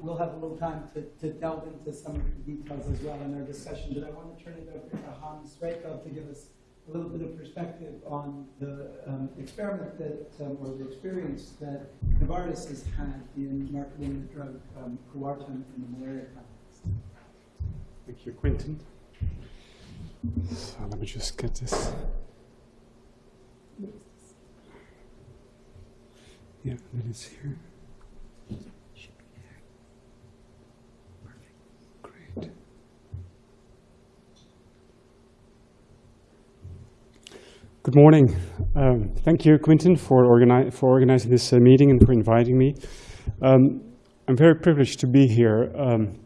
we'll have a little time to, to delve into some of the details as well in our discussion. But I want to turn it over to Hans Reikov to give us a little bit of perspective on the um, experiment that, um, or the experience that Novartis has had in marketing the drug um, Coartem in the malaria context. Thank you, Quentin. So let me just get this. Yeah, that is here. Good morning. Um, thank you, Quentin, for, organi for organizing this uh, meeting and for inviting me. Um, I'm very privileged to be here. Um,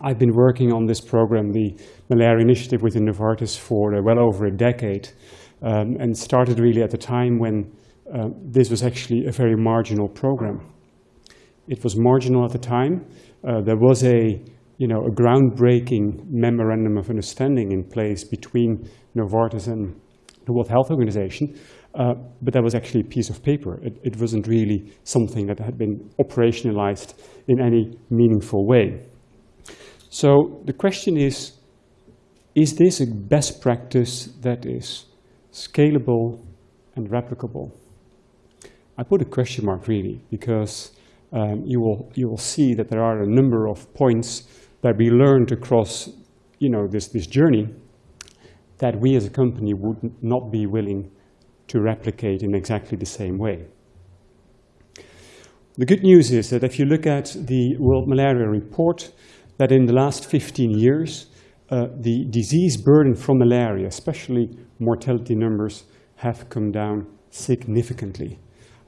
I've been working on this program, the Malaria Initiative within Novartis, for uh, well over a decade, um, and started really at the time when uh, this was actually a very marginal program. It was marginal at the time. Uh, there was a, you know, a groundbreaking memorandum of understanding in place between Novartis and the World Health Organization, uh, but that was actually a piece of paper. It, it, wasn't really something that had been operationalized in any meaningful way. So the question is, is this a best practice that is scalable and replicable? I put a question mark really, because um, you, will, you will see that there are a number of points that we learned across you know, this, this journey that we as a company would not be willing to replicate in exactly the same way. The good news is that if you look at the World Malaria Report, that in the last 15 years, uh, the disease burden from malaria, especially mortality numbers, have come down significantly.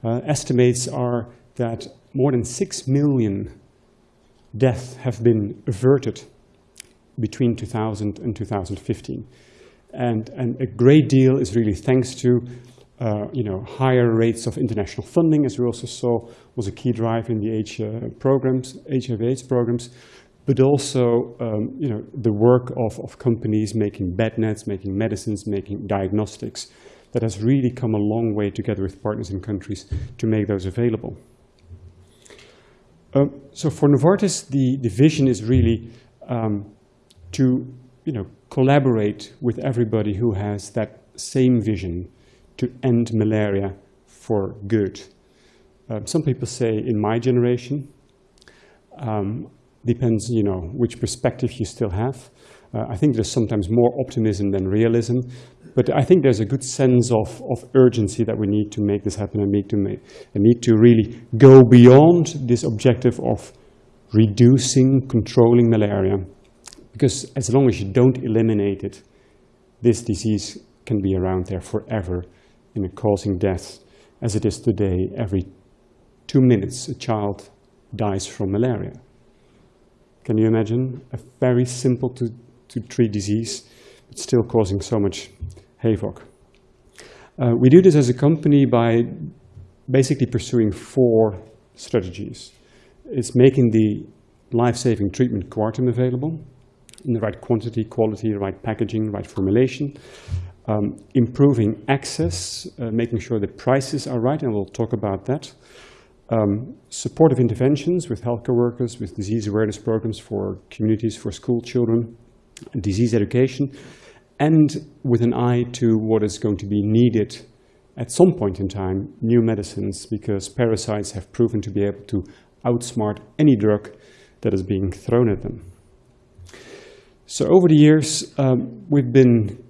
Uh, estimates are that more than 6 million deaths have been averted between 2000 and 2015. And, and a great deal is really thanks to uh, you know, higher rates of international funding, as we also saw was a key drive in the H, uh, programs, HIV/AIDS programs, but also um, you know, the work of, of companies making bed nets, making medicines, making diagnostics, that has really come a long way together with partners in countries to make those available. Uh, so for Novartis, the, the vision is really um, to you know, collaborate with everybody who has that same vision to end malaria for good. Um, some people say in my generation, um, depends, you know, which perspective you still have. Uh, I think there's sometimes more optimism than realism, but I think there's a good sense of, of urgency that we need to make this happen and need to make, and need to really go beyond this objective of reducing, controlling malaria because as long as you don't eliminate it, this disease can be around there forever and causing death. As it is today, every two minutes a child dies from malaria. Can you imagine? A very simple to, to treat disease, but still causing so much havoc. Uh, we do this as a company by basically pursuing four strategies. It's making the life-saving treatment Coartem available in the right quantity, quality, right packaging, right formulation. Um, improving access, uh, making sure the prices are right, and we'll talk about that. Um, supportive interventions with healthcare workers, with disease awareness programs for communities, for school children, disease education, and with an eye to what is going to be needed at some point in time, new medicines, because parasites have proven to be able to outsmart any drug that is being thrown at them. So over the years, um, we've been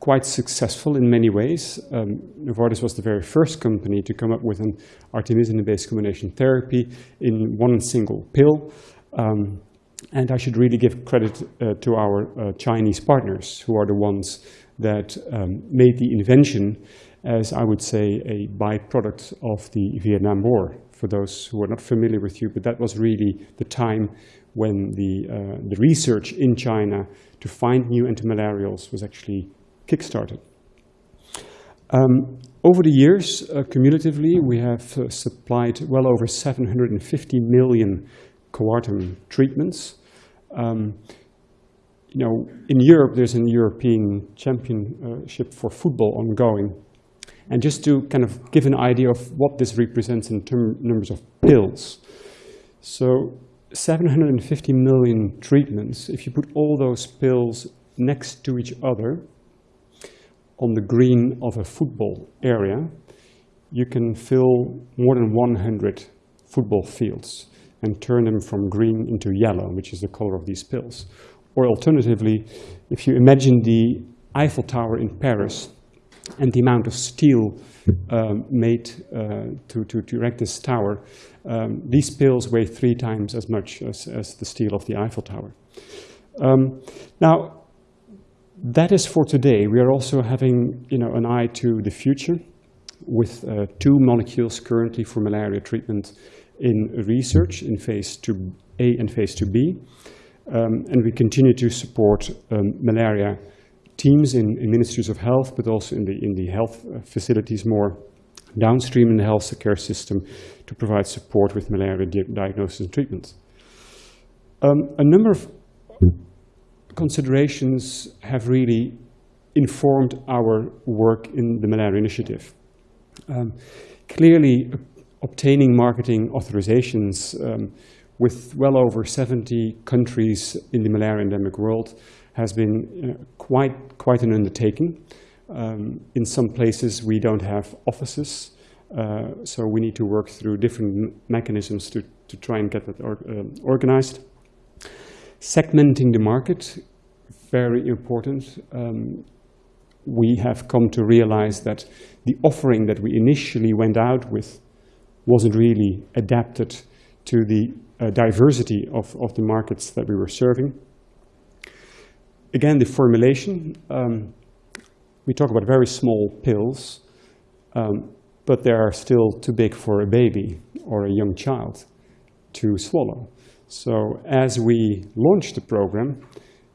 quite successful in many ways. Um, Novartis was the very first company to come up with an artemisinin-based combination therapy in one single pill. Um, and I should really give credit uh, to our uh, Chinese partners, who are the ones that um, made the invention as, I would say, a byproduct of the Vietnam War, for those who are not familiar with you. But that was really the time when the, uh, the research in China to find new antimalarials was actually kickstarted. Um, over the years, uh, cumulatively, we have uh, supplied well over 750 million Coartem treatments. Um, you know, in Europe, there's a European championship for football ongoing. And just to kind of give an idea of what this represents in term, numbers of pills. So 750 million treatments, if you put all those pills next to each other on the green of a football area, you can fill more than 100 football fields and turn them from green into yellow, which is the color of these pills. Or alternatively, if you imagine the Eiffel Tower in Paris and the amount of steel um, made uh, to, to, to, erect this tower, um, these pills weigh three times as much as, as the steel of the Eiffel Tower. Um, now, that is for today. We are also having you know, an eye to the future with uh, two molecules currently for malaria treatment in research in phase 2A and phase 2B. Um, and we continue to support um, malaria teams in, in, ministries of health, but also in the, in the health uh, facilities more downstream in the health care system to provide support with malaria di diagnosis and treatment. Um, a number of considerations have really informed our work in the malaria initiative. Um, clearly, obtaining marketing authorizations um, with well over 70 countries in the malaria endemic world has been know, quite, quite an undertaking. Um, in some places, we don't have offices, uh, so we need to work through different mechanisms to, to try and get that or, uh, organized. Segmenting the market, very important. Um, we have come to realize that the offering that we initially went out with wasn't really adapted to the uh, diversity of, of the markets that we were serving. Again, the formulation, um, we talk about very small pills, um, but they are still too big for a baby or a young child to swallow. So as we launched the program,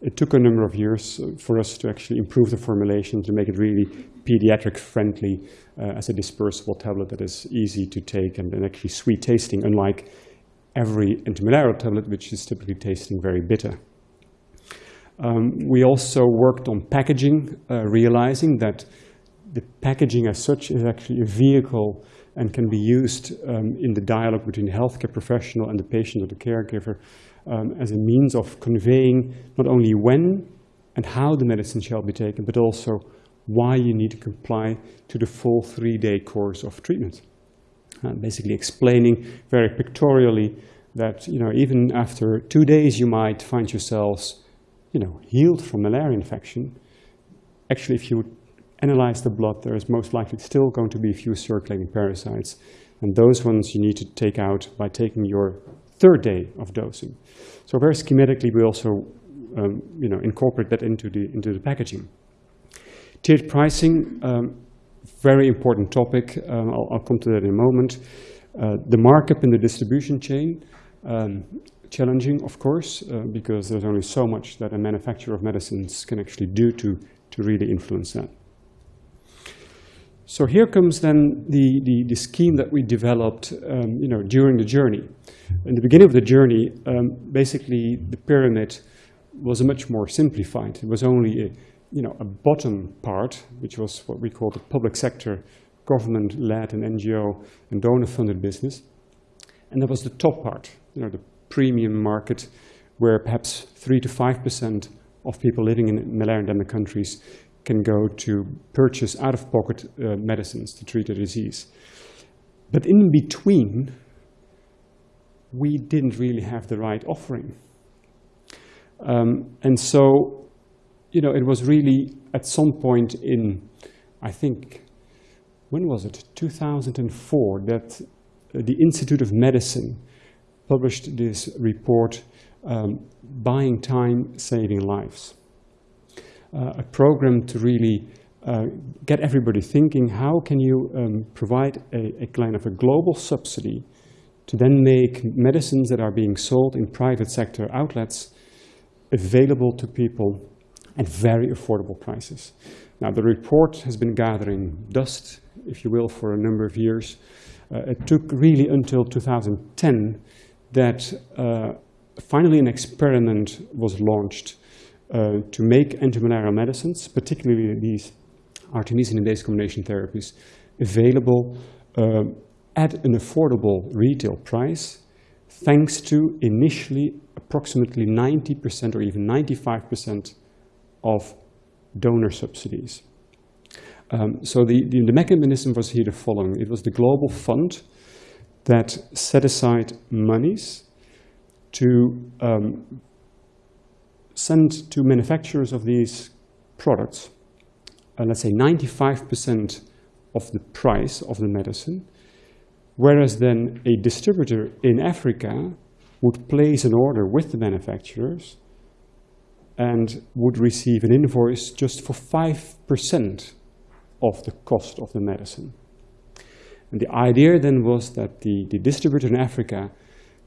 it took a number of years for us to actually improve the formulation to make it really pediatric friendly uh, as a dispersible tablet that is easy to take and, and actually sweet tasting, unlike every antimalarial tablet, which is typically tasting very bitter. Um, we also worked on packaging, uh, realizing that the packaging as such is actually a vehicle and can be used um, in the dialogue between the healthcare professional and the patient or the caregiver um, as a means of conveying not only when and how the medicine shall be taken, but also why you need to comply to the full three-day course of treatment. Uh, basically explaining very pictorially that you know, even after two days you might find yourselves you know, healed from malaria infection. Actually, if you analyze the blood, there is most likely still going to be a few circulating parasites. And those ones you need to take out by taking your third day of dosing. So very schematically, we also um, you know, incorporate that into the, into the packaging. Tiered pricing, um, very important topic. Um, I'll, I'll, come to that in a moment. Uh, the markup in the distribution chain, um, challenging, of course, uh, because there's only so much that a manufacturer of medicines can actually do to, to really influence that. So here comes then the, the, the scheme that we developed um, you know, during the journey. In the beginning of the journey, um, basically the pyramid was much more simplified. It was only a, you know, a bottom part, which was what we call the public sector, government-led and NGO and donor-funded business. And that was the top part, you know, the premium market, where perhaps 3 to 5% of people living in malaria-endemic countries can go to purchase out-of-pocket uh, medicines to treat a disease. But in between, we didn't really have the right offering. Um, and so, you know, it was really at some point in, I think, when was it? 2004, that the Institute of Medicine published this report, um, Buying Time, Saving Lives uh, a program to really uh, get everybody thinking, how can you um, provide a, a, kind of a global subsidy to then make medicines that are being sold in private sector outlets available to people at very affordable prices. Now, the report has been gathering dust, if you will, for a number of years. Uh, it took really until 2010 that uh, finally an experiment was launched uh, to make antimalarial medicines, particularly these artemisinin-based combination therapies, available uh, at an affordable retail price thanks to initially approximately 90% or even 95% of donor subsidies. Um, so the, the, the, mechanism was here the following. It was the global fund that set aside monies to um, send to manufacturers of these products, uh, let's say 95% of the price of the medicine, whereas then a distributor in Africa would place an order with the manufacturers and would receive an invoice just for 5% of the cost of the medicine. And the idea then was that the, the distributor in Africa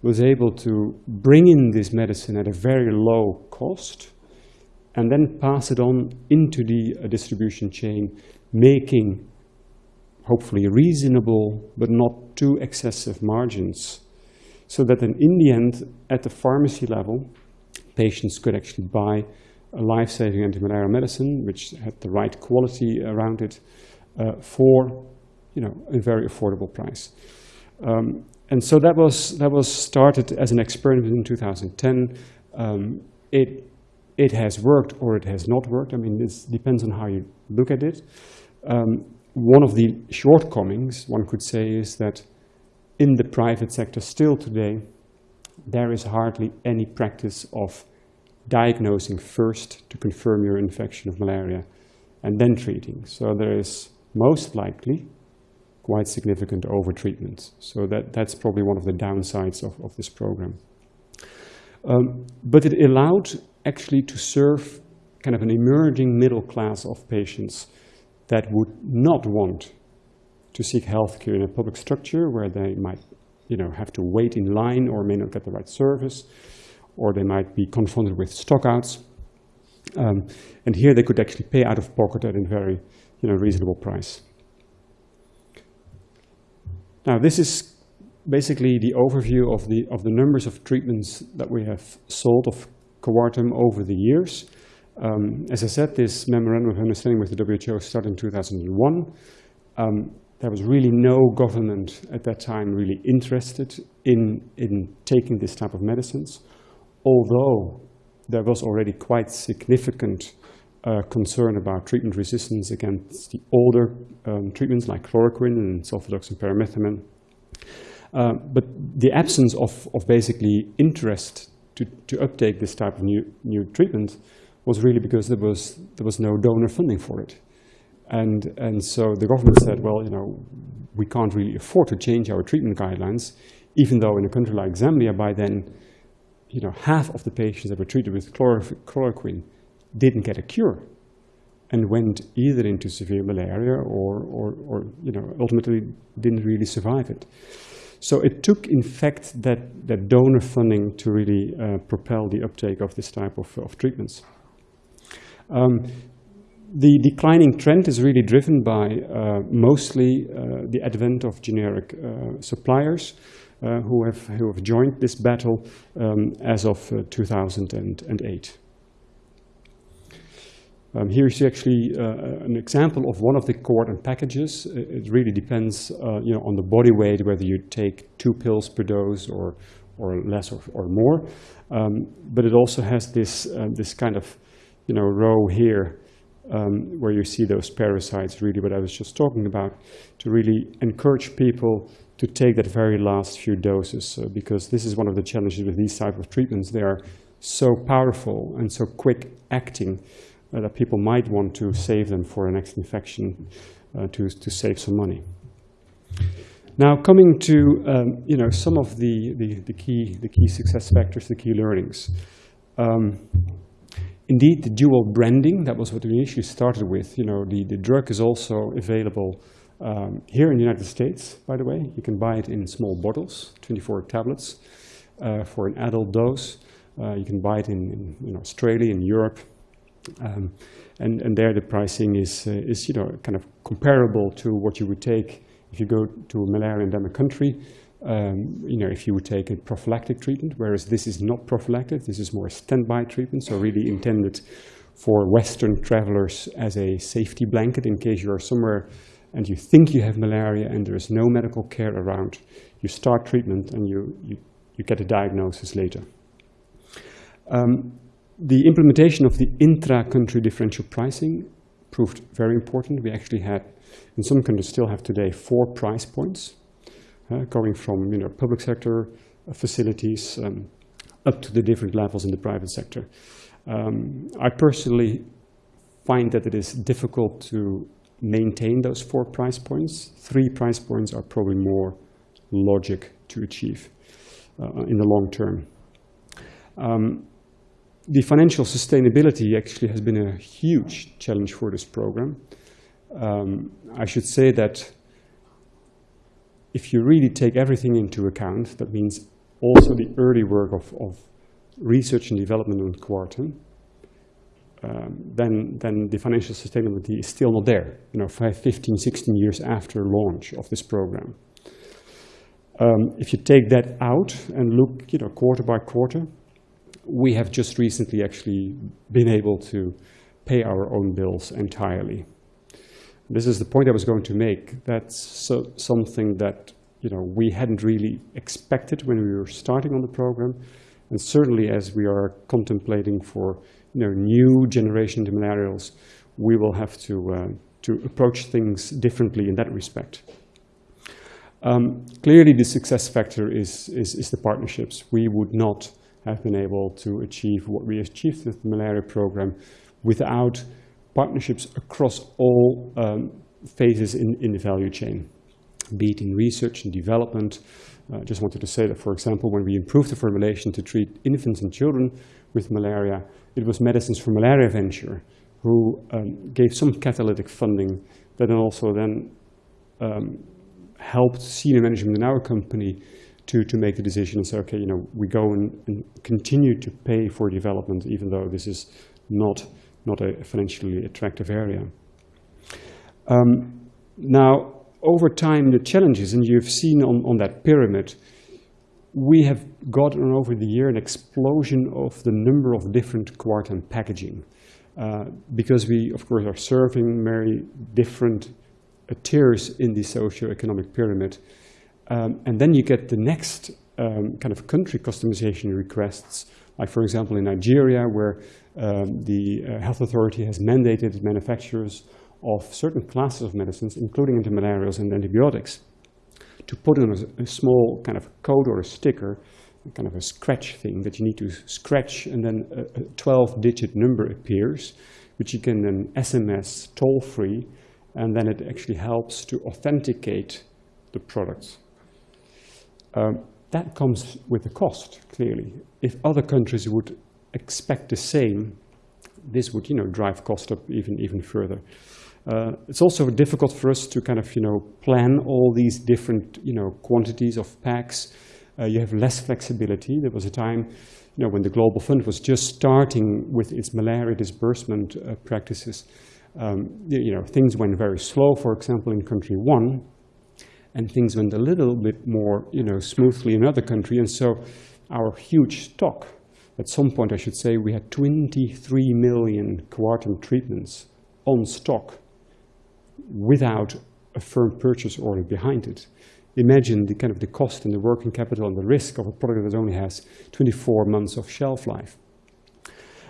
was able to bring in this medicine at a very low cost and then pass it on into the uh, distribution chain, making hopefully reasonable but not too excessive margins so that then in the end, at the pharmacy level, patients could actually buy a life-saving anti-malaria medicine, which had the right quality around it, uh, for you know, a very affordable price. Um, and so that was, that was started as an experiment in 2010. Um, it, it has worked or it has not worked. I mean, this depends on how you look at it. Um, one of the shortcomings, one could say, is that in the private sector still today, there is hardly any practice of diagnosing first to confirm your infection of malaria and then treating. So there is most likely quite significant overtreatment. So that, that's probably one of the downsides of, of this program. Um, but it allowed actually to serve kind of an emerging middle class of patients that would not want to seek healthcare in a public structure where they might you know, have to wait in line or may not get the right service, or they might be confronted with stockouts. Um, and here they could actually pay out of pocket at a very you know, reasonable price. Now this is basically the overview of the, of the numbers of treatments that we have sold of Coartem over the years. Um, as I said, this memorandum of understanding with the WHO started in 2001. Um, there was really no government at that time really interested in, in taking this type of medicines, although there was already quite significant uh, concern about treatment resistance against the older um, treatments like chloroquine and sulfadoxine pyrimethamine. Uh, but the absence of, of basically interest to, to uptake this type of new, new treatment was really because there was, there was no donor funding for it. And, and so the government said, well, you know, we can't really afford to change our treatment guidelines, even though in a country like Zambia, by then, you know, half of the patients that were treated with chloro chloroquine didn't get a cure and went either into severe malaria or, or, or, you know, ultimately didn't really survive it. So it took, in fact, that, that donor funding to really uh, propel the uptake of this type of, of treatments. Um, the declining trend is really driven by uh, mostly uh, the advent of generic uh, suppliers uh, who, have, who have joined this battle um, as of uh, 2008. Um, here you see actually uh, an example of one of the Coartem packages. It really depends you know, on the body weight, whether you take two pills per dose or, or less or, or more. Um, but it also has this, this kind of you know, row here um, where you see those parasites, really what I was just talking about, to really encourage people to take that very last few doses, uh, because this is one of the challenges with these type of treatments. They are so powerful and so quick acting uh, that people might want to save them for a next infection uh, to, to save some money. Now, coming to um, you know some of the, the, the, key the key success factors, the key learnings. Um, Indeed, the dual branding, that was what we initially started with. You know, the, the drug is also available um, here in the United States, by the way. You can buy it in small bottles, 24 tablets uh, for an adult dose. Uh, you can buy it in, in, in Australia, in Europe. Um, and, and there the pricing is, uh, is, you know, kind of comparable to what you would take if you go to a malaria endemic country um, you know, if you would take a prophylactic treatment, whereas this is not prophylactic, this is more a standby treatment, so really intended for Western travelers as a safety blanket in case you are somewhere and you think you have malaria and there is no medical care around. You start treatment and you, you you get a diagnosis later. Um, the implementation of the intra-country differential pricing proved very important. We actually had, in some countries still have today, four price points, uh, going from you know, public sector uh, facilities um, up to the different levels in the private sector. Um, I personally find that it is difficult to maintain those four price points. Three price points are probably more logic to achieve uh, in the long term. Um, the financial sustainability actually has been a huge challenge for this program. Um, I should say that if you really take everything into account, that means also the early work of, of research and development on Coartem, um, then, then the financial sustainability is still not there, you know, five, 15, 16 years after launch of this program. Um, if you take that out and look, you know, quarter by quarter, we have just recently actually been able to pay our own bills entirely. This is the point I was going to make. That's so, something that you know, we hadn't really expected when we were starting on the program. And certainly as we are contemplating for you know, new generation malarials, we will have to, uh, to approach things differently in that respect. Um, clearly, the success factor is, is, is, the partnerships. We would not have been able to achieve what we achieved with the malaria program without partnerships across all um, phases in, in the value chain, be it in research and development. I uh, just wanted to say that, for example, when we improved the formulation to treat infants and children with malaria, it was Medicines for Malaria Venture who um, gave some catalytic funding that also then um, helped senior management in our company to, to make the decision and say, okay, you know, we go and, and continue to pay for development even though this is not, not a financially attractive area. Um, now, over time, the challenges, and you've seen on, on that pyramid, we have gotten over the year an explosion of the number of different Coartem packaging. Uh, because we, of course, are serving very different tiers in the socio-economic pyramid. Um, and then you get the next um, kind of country customization requests, like for example in Nigeria, where um, the uh, health authority has mandated manufacturers of certain classes of medicines, including antimalarials and antibiotics, to put on a, a small kind of code or a sticker, kind of a scratch thing that you need to scratch, and then a 12-digit number appears, which you can then SMS toll-free, and then it actually helps to authenticate the products. Um, that comes with a cost, clearly. If other countries would expect the same, this would, you know, drive cost up even, even further. Uh, it's also difficult for us to kind of, you know, plan all these different, you know, quantities of packs. Uh, you have less flexibility. There was a time, you know, when the Global Fund was just starting with its malaria disbursement uh, practices. Um, you know, things went very slow, for example, in country one, and things went a little bit more, you know, smoothly in other countries. And so our huge stock, at some point I should say, we had 23 million Coartem treatments on stock without a firm purchase order behind it. Imagine the kind of the cost and the working capital and the risk of a product that only has 24 months of shelf life.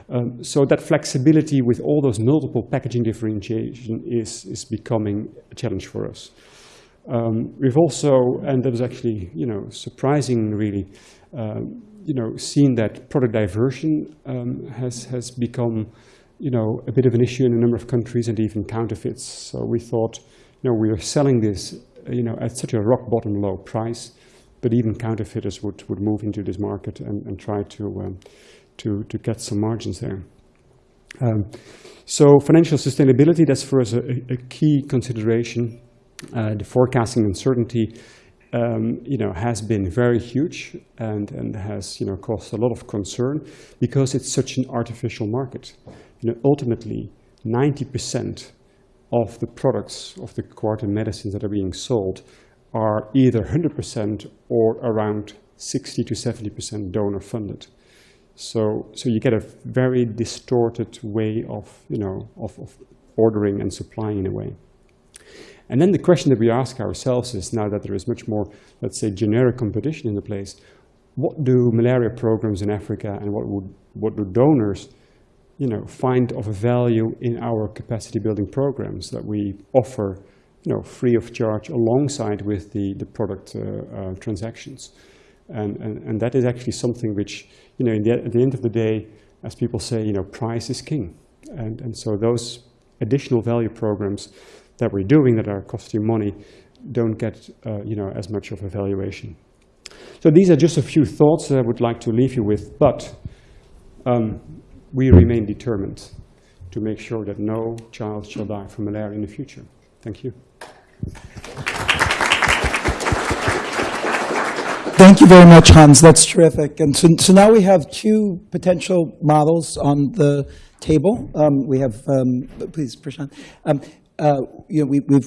Um, so that flexibility with all those multiple packaging differentiation is, is becoming a challenge for us. Um, we've also, and that was actually, you know, surprising really, um, you know, seen that product diversion um, has, has become, you know, a bit of an issue in a number of countries and even counterfeits. So we thought, you know, we are selling this, you know, at such a rock bottom low price, but even counterfeiters would, would move into this market and, and try to, um, to, to get some margins there. Um, so financial sustainability, that's for us a, a key consideration uh, the forecasting uncertainty um, you know, has been very huge and, and has you know, caused a lot of concern because it's such an artificial market. You know, ultimately, 90% of the products of the Coartem medicines that are being sold are either 100% or around 60 to 70% donor funded. So, so you get a very distorted way of, you know, of, of ordering and supplying in a way. And then the question that we ask ourselves is now that there is much more, let's say, generic competition in the place, what do malaria programs in Africa and what would what do donors you know, find of value in our capacity building programs that we offer, you know, free of charge alongside with the, the product uh, uh, transactions. And, and, and that is actually something which, you know, the, at the end of the day, as people say, you know, price is king. And, and so those additional value programs that we're doing that are costing money don't get, uh, you know, as much of a valuation. So these are just a few thoughts that I would like to leave you with, but um, we remain determined to make sure that no child shall die from malaria in the future. Thank you. Thank you very much, Hans. That's terrific. And so, so now we have two potential models on the table. Um, we have, um, please, Prashant. Um, uh, you know, we, we've